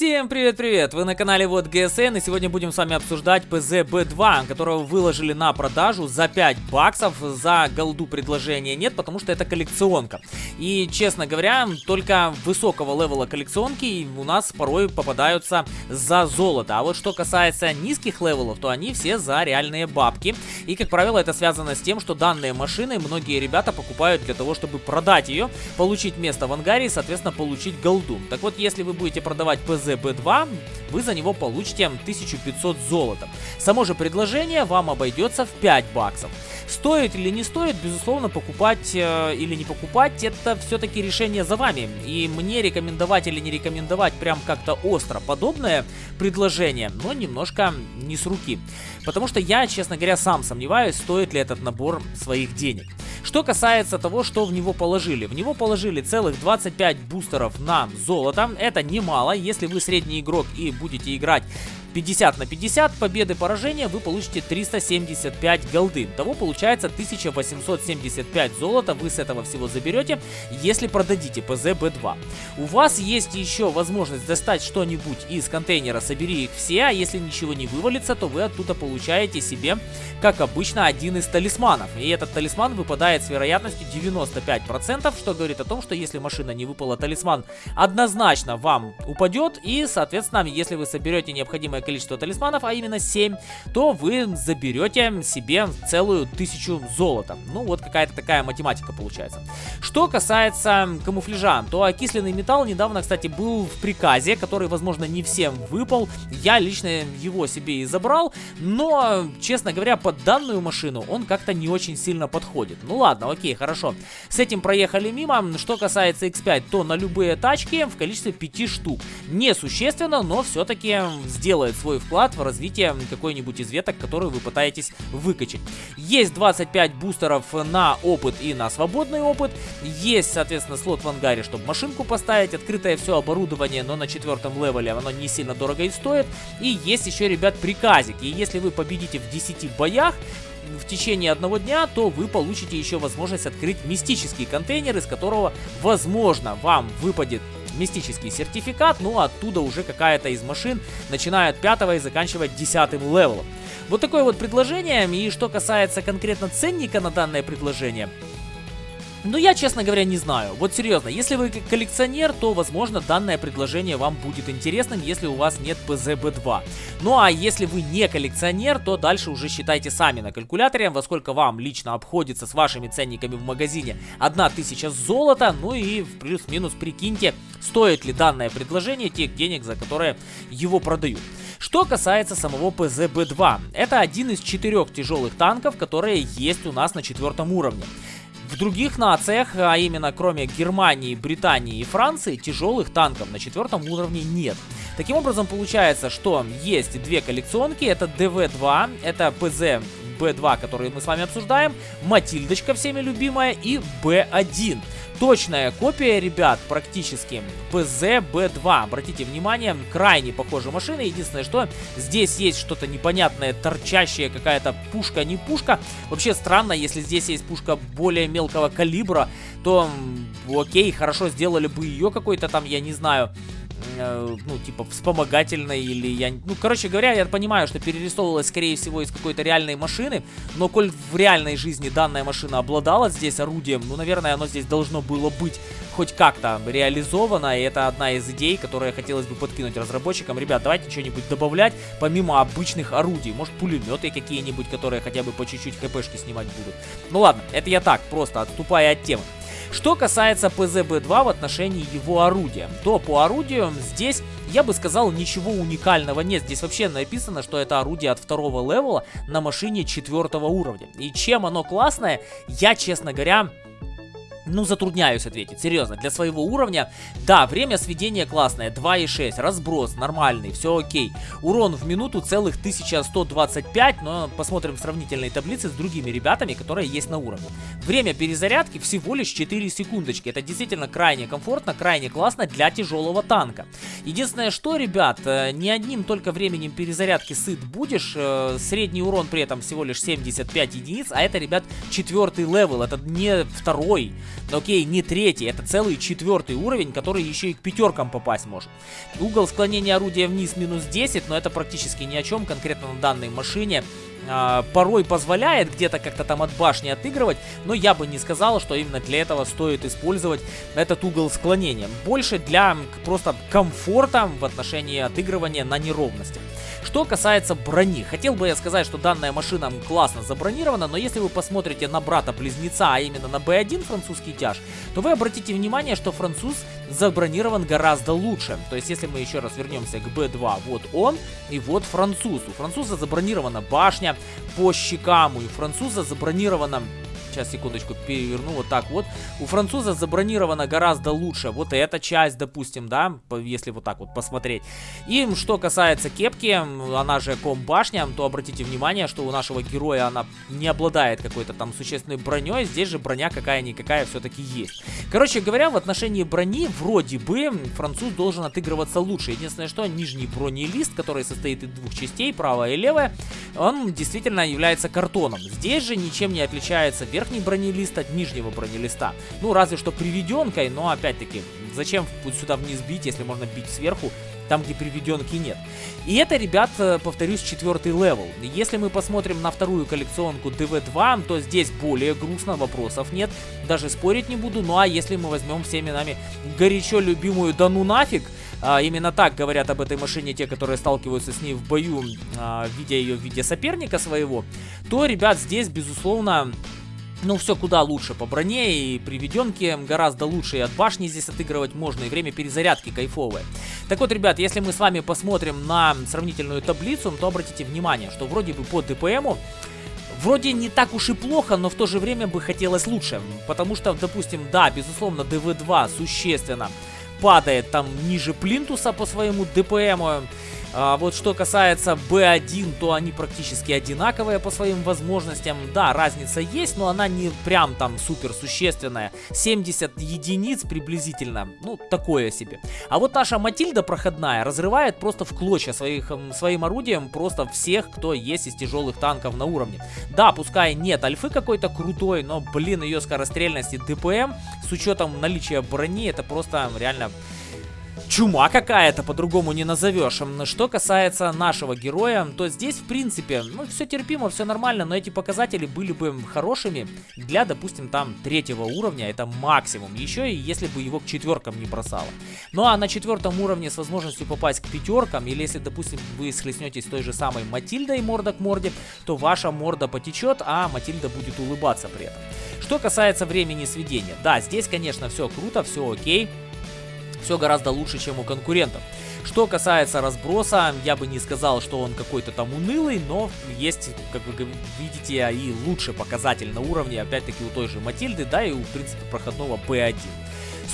Всем привет-привет! Вы на канале WoT GSN и сегодня будем с вами обсуждать PZB2, которого выложили на продажу за 5 баксов. За голду предложения нет, потому что это коллекционка. И, честно говоря, только высокого левела коллекционки у нас порой попадаются за золото. А вот что касается низких левелов, то они все за реальные бабки. И, как правило, это связано с тем, что данные машины многие ребята покупают для того, чтобы продать ее, получить место в ангаре и, соответственно, получить голду. Так вот, если вы будете продавать PZ ZB2, вы за него получите 1500 золота. Само же предложение вам обойдется в 5 баксов. Стоит или не стоит, безусловно, покупать э, или не покупать, это все-таки решение за вами. И мне рекомендовать или не рекомендовать прям как-то остро подобное предложение, но немножко не с руки. Потому что я, честно говоря, сам сомневаюсь, стоит ли этот набор своих денег. Что касается того, что в него положили. В него положили целых 25 бустеров на золото. Это немало. Если вы средний игрок и будете играть 50 на 50 победы поражения вы получите 375 голды. Того получается 1875 золота вы с этого всего заберете, если продадите ПЗ-Б2. У вас есть еще возможность достать что-нибудь из контейнера, собери их все, а если ничего не вывалится, то вы оттуда получаете себе, как обычно, один из талисманов. И этот талисман выпадает с вероятностью 95%, что говорит о том, что если машина не выпала талисман, однозначно вам упадет, и, соответственно, если вы соберете необходимое количество талисманов, а именно 7, то вы заберете себе целую тысячу золота. Ну, вот какая-то такая математика получается. Что касается камуфляжа, то окисленный металл недавно, кстати, был в приказе, который, возможно, не всем выпал. Я лично его себе и забрал, но, честно говоря, под данную машину он как-то не очень сильно подходит. Ну ладно, окей, хорошо. С этим проехали мимо. Что касается X5, то на любые тачки в количестве 5 штук. Несущественно, но все-таки сделает делает свой вклад в развитие какой-нибудь из веток, которую вы пытаетесь выкачать. Есть 25 бустеров на опыт и на свободный опыт. Есть, соответственно, слот в ангаре, чтобы машинку поставить. Открытое все оборудование, но на четвертом левеле оно не сильно дорого и стоит. И есть еще, ребят, приказик. И если вы победите в 10 боях, в течение одного дня, то вы получите еще возможность открыть мистический контейнер, из которого, возможно, вам выпадет мистический сертификат, ну а оттуда уже какая-то из машин, начиная от пятого и заканчивая десятым левелом. Вот такое вот предложение, и что касается конкретно ценника на данное предложение, ну, я, честно говоря, не знаю. Вот серьезно, если вы коллекционер, то, возможно, данное предложение вам будет интересным, если у вас нет PZB2. Ну, а если вы не коллекционер, то дальше уже считайте сами на калькуляторе, во сколько вам лично обходится с вашими ценниками в магазине 1000 золота. Ну и плюс-минус прикиньте, стоит ли данное предложение тех денег, за которые его продают. Что касается самого PZB2, это один из четырех тяжелых танков, которые есть у нас на четвертом уровне. В других нациях, а именно кроме Германии, Британии и Франции, тяжелых танков на четвертом уровне нет. Таким образом, получается, что есть две коллекционки. Это ДВ-2, это ПЗ Б2, который мы с вами обсуждаем, Матильдочка всеми любимая и Б1. Точная копия, ребят, практически ПЗ Б2. Обратите внимание, крайне похожая машина. Единственное, что здесь есть что-то непонятное, торчащее, какая-то пушка, не пушка. Вообще странно, если здесь есть пушка более мелкого калибра, то окей, хорошо сделали бы ее какой-то там, я не знаю, Э, ну, типа, вспомогательной или я... Ну, короче говоря, я понимаю, что перерисовывалась, скорее всего, из какой-то реальной машины, но коль в реальной жизни данная машина обладала здесь орудием, ну, наверное, оно здесь должно было быть хоть как-то реализовано, и это одна из идей, которые хотелось бы подкинуть разработчикам. Ребят, давайте что-нибудь добавлять, помимо обычных орудий. Может, пулеметы какие-нибудь, которые хотя бы по чуть-чуть хпшки снимать будут. Ну ладно, это я так, просто отступая от темы. Что касается ПЗБ-2 в отношении его орудия, то по орудию здесь, я бы сказал, ничего уникального нет. Здесь вообще написано, что это орудие от второго левела на машине четвертого уровня. И чем оно классное, я, честно говоря, ну, затрудняюсь ответить, серьезно, для своего уровня, да, время сведения классное, 2,6, разброс нормальный, все окей. Урон в минуту целых 1125, но посмотрим сравнительные таблицы с другими ребятами, которые есть на уровне. Время перезарядки всего лишь 4 секундочки, это действительно крайне комфортно, крайне классно для тяжелого танка. Единственное, что, ребят, э, не одним только временем перезарядки сыт будешь, э, средний урон при этом всего лишь 75 единиц, а это, ребят, четвертый левел, это не второй. Но окей, не третий, это целый четвертый уровень, который еще и к пятеркам попасть может. Угол склонения орудия вниз минус 10, но это практически ни о чем конкретно на данной машине э, порой позволяет где-то как-то там от башни отыгрывать, но я бы не сказал, что именно для этого стоит использовать этот угол склонения. Больше для просто комфорта в отношении отыгрывания на неровности. Что касается брони, хотел бы я сказать, что данная машина классно забронирована, но если вы посмотрите на брата-близнеца, а именно на B1 французский тяж, то вы обратите внимание, что француз забронирован гораздо лучше. То есть, если мы еще раз вернемся к B2, вот он и вот француз. У француза забронирована башня по щекам, у француза забронирована Сейчас, секундочку, переверну вот так вот. У француза забронировано гораздо лучше вот эта часть, допустим, да, если вот так вот посмотреть. И что касается кепки, она же комбашня, то обратите внимание, что у нашего героя она не обладает какой-то там существенной броней. Здесь же броня какая-никакая все-таки есть. Короче говоря, в отношении брони вроде бы француз должен отыгрываться лучше. Единственное, что нижний бронелист, который состоит из двух частей, правая и левая, он действительно является картоном. Здесь же ничем не отличается верх верхний бронелист от нижнего бронелиста. Ну, разве что приведенкой, но опять-таки, зачем сюда вниз бить, если можно бить сверху, там, где приведенки нет. И это, ребят, э, повторюсь, четвертый левел. Если мы посмотрим на вторую коллекционку DW2, то здесь более грустно, вопросов нет. Даже спорить не буду. Ну а если мы возьмем всеми нами горячо любимую «Да ну нафиг», а, именно так говорят об этой машине те, которые сталкиваются с ней в бою, а, видя ее в виде соперника своего, то, ребят, здесь, безусловно, ну, все куда лучше по броне и приведенке гораздо лучше и от башни здесь отыгрывать можно, и время перезарядки кайфовое. Так вот, ребят, если мы с вами посмотрим на сравнительную таблицу, то обратите внимание, что вроде бы по ДПМу Вроде не так уж и плохо, но в то же время бы хотелось лучше. Потому что, допустим, да, безусловно, ДВ-2 существенно падает там ниже плинтуса по своему ДПМу. А, вот что касается B1, то они практически одинаковые по своим возможностям. Да, разница есть, но она не прям там супер существенная. 70 единиц приблизительно, ну такое себе. А вот наша Матильда проходная разрывает просто в клочья своих, своим орудием просто всех, кто есть из тяжелых танков на уровне. Да, пускай нет альфы какой-то крутой, но блин, ее скорострельность и ДПМ с учетом наличия брони, это просто реально чума какая-то, по-другому не назовешь. Что касается нашего героя, то здесь, в принципе, ну, все терпимо, все нормально, но эти показатели были бы хорошими для, допустим, там, третьего уровня, это максимум. Еще и если бы его к четверкам не бросало. Ну, а на четвертом уровне с возможностью попасть к пятеркам, или если, допустим, вы схлестнетесь с той же самой Матильдой морда к морде, то ваша морда потечет, а Матильда будет улыбаться при этом. Что касается времени сведения, да, здесь, конечно, все круто, все окей все гораздо лучше, чем у конкурентов. Что касается разброса, я бы не сказал, что он какой-то там унылый, но есть, как вы видите, и лучший показатель на уровне, опять-таки, у той же Матильды, да, и у, в принципе, проходного P1.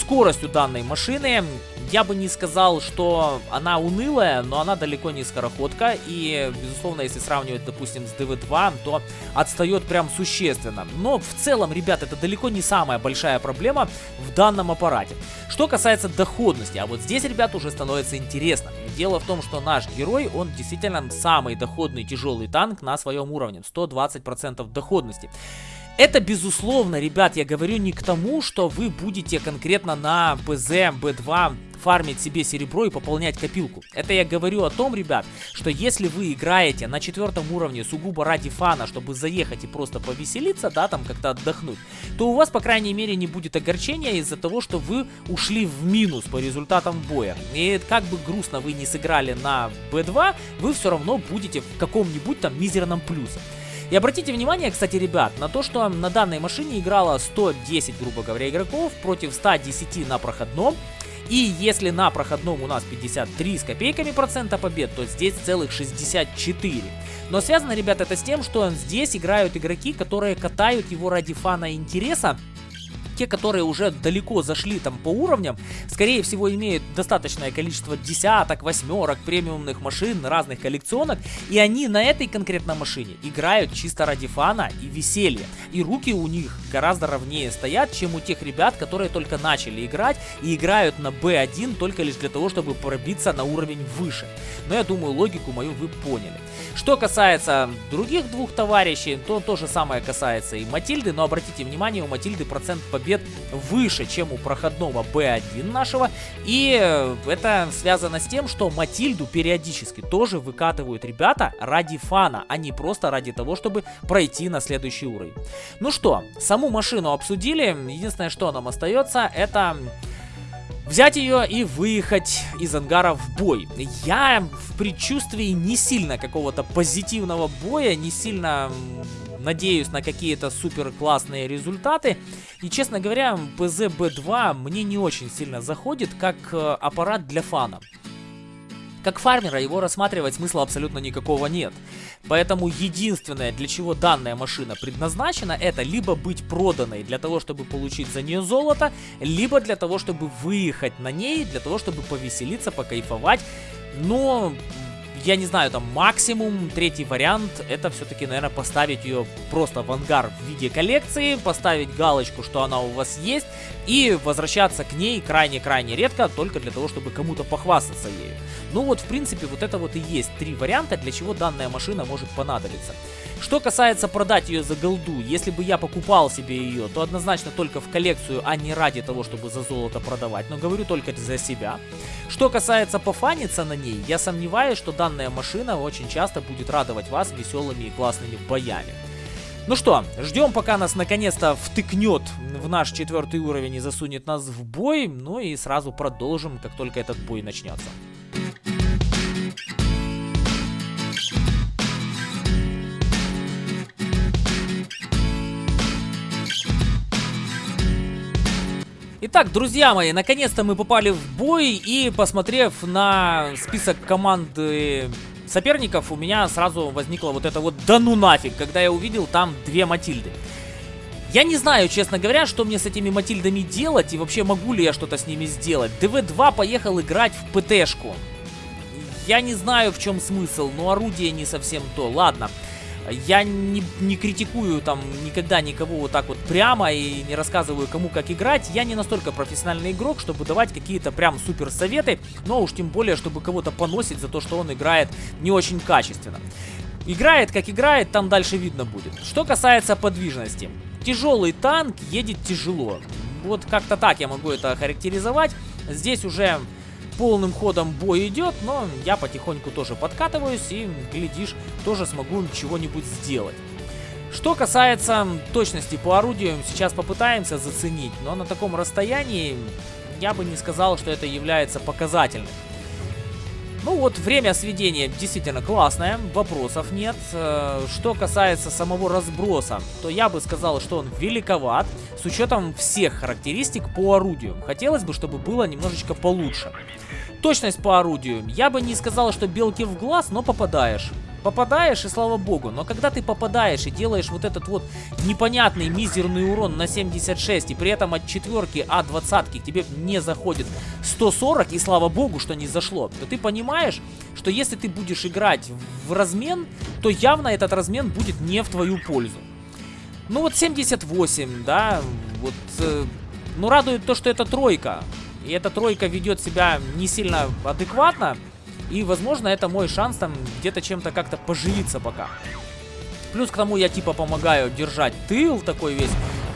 Скорость у данной машины, я бы не сказал, что она унылая, но она далеко не скороходка. И, безусловно, если сравнивать, допустим, с DV2, то отстает прям существенно. Но в целом, ребят, это далеко не самая большая проблема в данном аппарате. Что касается доходности, а вот здесь, ребят, уже становится интересно. Дело в том, что наш герой, он действительно самый доходный тяжелый танк на своем уровне. 120% доходности. Это, безусловно, ребят, я говорю не к тому, что вы будете конкретно на ПЗ Б2 фармить себе серебро и пополнять копилку. Это я говорю о том, ребят, что если вы играете на четвертом уровне сугубо ради фана, чтобы заехать и просто повеселиться, да, там как-то отдохнуть, то у вас, по крайней мере, не будет огорчения из-за того, что вы ушли в минус по результатам боя. И как бы грустно вы не сыграли на B2, вы все равно будете в каком-нибудь там мизерном плюсе. И обратите внимание, кстати, ребят, на то, что на данной машине играло 110, грубо говоря, игроков против 110 на проходном. И если на проходном у нас 53 с копейками процента побед, то здесь целых 64. Но связано, ребят, это с тем, что здесь играют игроки, которые катают его ради фана и интереса, те, которые уже далеко зашли там по уровням, скорее всего имеют достаточное количество десяток, восьмерок, премиумных машин, разных коллекционок, и они на этой конкретной машине играют чисто ради фана и веселья. И руки у них гораздо ровнее стоят, чем у тех ребят, которые только начали играть и играют на B1 только лишь для того, чтобы пробиться на уровень выше. Но я думаю, логику мою вы поняли. Что касается других двух товарищей, то то же самое касается и Матильды, но обратите внимание, у Матильды процент побед выше, чем у проходного B1 нашего, и э, это связано с тем, что Матильду периодически тоже выкатывают ребята ради фана, а не просто ради того, чтобы пройти на следующий уровень. Ну что, саму машину обсудили, единственное, что нам остается, это взять ее и выехать из ангара в бой. Я в предчувствии не сильно какого-то позитивного боя, не сильно надеюсь на какие-то супер классные результаты. И, честно говоря, PZB2 мне не очень сильно заходит как э, аппарат для фана. Как фармера его рассматривать смысла абсолютно никакого нет. Поэтому единственное, для чего данная машина предназначена, это либо быть проданной для того, чтобы получить за нее золото, либо для того, чтобы выехать на ней, для того, чтобы повеселиться, покайфовать. Но я не знаю, там максимум, третий вариант, это все-таки, наверное, поставить ее просто в ангар в виде коллекции, поставить галочку, что она у вас есть, и возвращаться к ней крайне-крайне редко, только для того, чтобы кому-то похвастаться ею. Ну вот, в принципе, вот это вот и есть три варианта, для чего данная машина может понадобиться. Что касается продать ее за голду, если бы я покупал себе ее, то однозначно только в коллекцию, а не ради того, чтобы за золото продавать, но говорю только за себя. Что касается пофаниться на ней, я сомневаюсь, что данная машина очень часто будет радовать вас веселыми и классными боями. Ну что, ждем, пока нас наконец-то втыкнет в наш четвертый уровень и засунет нас в бой, ну и сразу продолжим, как только этот бой начнется. Итак, друзья мои, наконец-то мы попали в бой и посмотрев на список команды соперников, у меня сразу возникло вот это вот да ну нафиг, когда я увидел там две Матильды. Я не знаю, честно говоря, что мне с этими Матильдами делать и вообще могу ли я что-то с ними сделать. ДВ-2 поехал играть в ПТшку. Я не знаю, в чем смысл, но орудие не совсем то. Ладно. Я не, не критикую там никогда никого вот так вот прямо и не рассказываю кому как играть. Я не настолько профессиональный игрок, чтобы давать какие-то прям супер советы, но уж тем более, чтобы кого-то поносить за то, что он играет не очень качественно. Играет как играет, там дальше видно будет. Что касается подвижности. Тяжелый танк едет тяжело. Вот как-то так я могу это характеризовать. Здесь уже полным ходом бой идет, но я потихоньку тоже подкатываюсь и, глядишь, тоже смогу чего-нибудь сделать. Что касается точности по орудию, сейчас попытаемся заценить, но на таком расстоянии я бы не сказал, что это является показательным. Ну вот, время сведения действительно классное, вопросов нет. Э, что касается самого разброса, то я бы сказал, что он великоват, с учетом всех характеристик по орудию. Хотелось бы, чтобы было немножечко получше. Точность по орудию. Я бы не сказал, что белки в глаз, но попадаешь. Попадаешь, и слава богу. Но когда ты попадаешь и делаешь вот этот вот непонятный мизерный урон на 76, и при этом от четверки А20 тебе не заходит 140, и слава богу, что не зашло, то ты понимаешь, что если ты будешь играть в размен, то явно этот размен будет не в твою пользу. Ну вот 78, да, вот... Э, ну радует то, что это тройка. И эта тройка ведет себя не сильно адекватно. И, возможно, это мой шанс там где-то чем-то как-то поживиться пока. Плюс к тому я типа помогаю держать тыл такой весь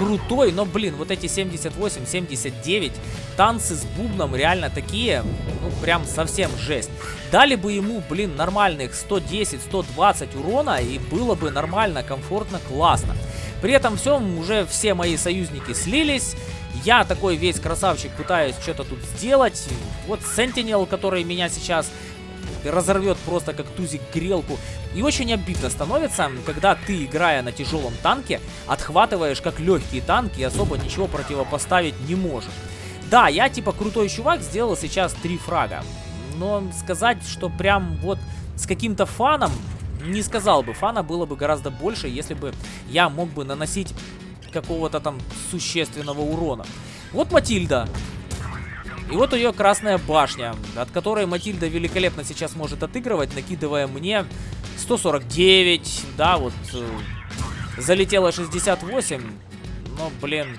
крутой. Но, блин, вот эти 78, 79 танцы с бубном реально такие, ну, прям совсем жесть. Дали бы ему, блин, нормальных 110, 120 урона, и было бы нормально, комфортно, классно. При этом всем уже все мои союзники слились. Я такой весь красавчик пытаюсь что-то тут сделать. Вот Sentinel, который меня сейчас разорвет просто как тузик грелку. И очень обидно становится, когда ты, играя на тяжелом танке, отхватываешь как легкий танк и особо ничего противопоставить не можешь. Да, я типа крутой чувак сделал сейчас три фрага. Но сказать, что прям вот с каким-то фаном, не сказал бы. Фана было бы гораздо больше, если бы я мог бы наносить какого-то там существенного урона. Вот Матильда. И вот ее красная башня, от которой Матильда великолепно сейчас может отыгрывать, накидывая мне 149, да, вот э, залетела 68, но, блин.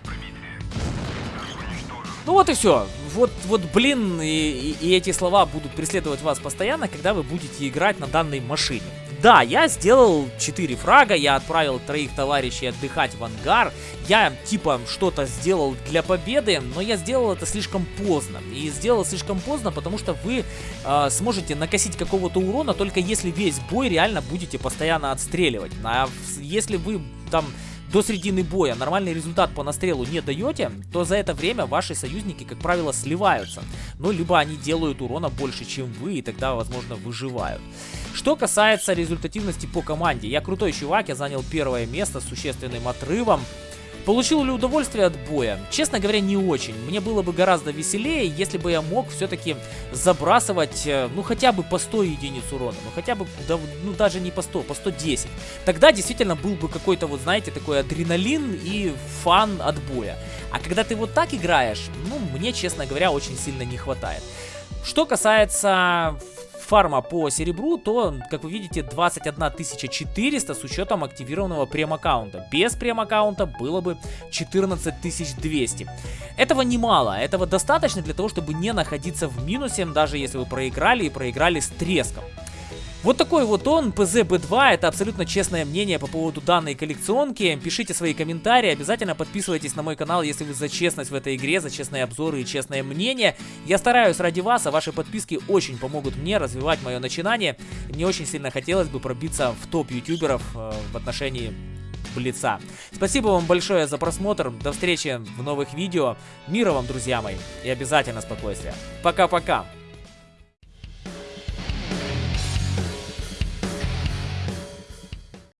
Ну вот и все. Вот, вот блин, и, и, и эти слова будут преследовать вас постоянно, когда вы будете играть на данной машине. Да, я сделал 4 фрага, я отправил троих товарищей отдыхать в ангар, я типа что-то сделал для победы, но я сделал это слишком поздно. И сделал слишком поздно, потому что вы э, сможете накосить какого-то урона, только если весь бой реально будете постоянно отстреливать. А если вы там до середины боя нормальный результат по настрелу не даете, то за это время ваши союзники, как правило, сливаются. Ну, либо они делают урона больше, чем вы, и тогда, возможно, выживают. Что касается результативности по команде, я крутой чувак, я занял первое место с существенным отрывом. Получил ли удовольствие от боя? Честно говоря, не очень. Мне было бы гораздо веселее, если бы я мог все-таки забрасывать, э, ну, хотя бы по 100 единиц урона. Ну, хотя бы, да, ну, даже не по 100, по 110. Тогда действительно был бы какой-то, вот, знаете, такой адреналин и фан от боя. А когда ты вот так играешь, ну, мне, честно говоря, очень сильно не хватает. Что касается фарма по серебру, то, как вы видите, 21 400 с учетом активированного прем-аккаунта. Без прем-аккаунта было бы 14 200. Этого немало, этого достаточно для того, чтобы не находиться в минусе, даже если вы проиграли и проиграли с треском. Вот такой вот он, PZB2, это абсолютно честное мнение по поводу данной коллекционки. Пишите свои комментарии, обязательно подписывайтесь на мой канал, если вы за честность в этой игре, за честные обзоры и честное мнение. Я стараюсь ради вас, а ваши подписки очень помогут мне развивать мое начинание. Мне очень сильно хотелось бы пробиться в топ ютуберов э, в отношении Блица. Спасибо вам большое за просмотр, до встречи в новых видео. Мира вам, друзья мои, и обязательно спокойствия. Пока-пока.